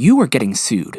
You are getting sued.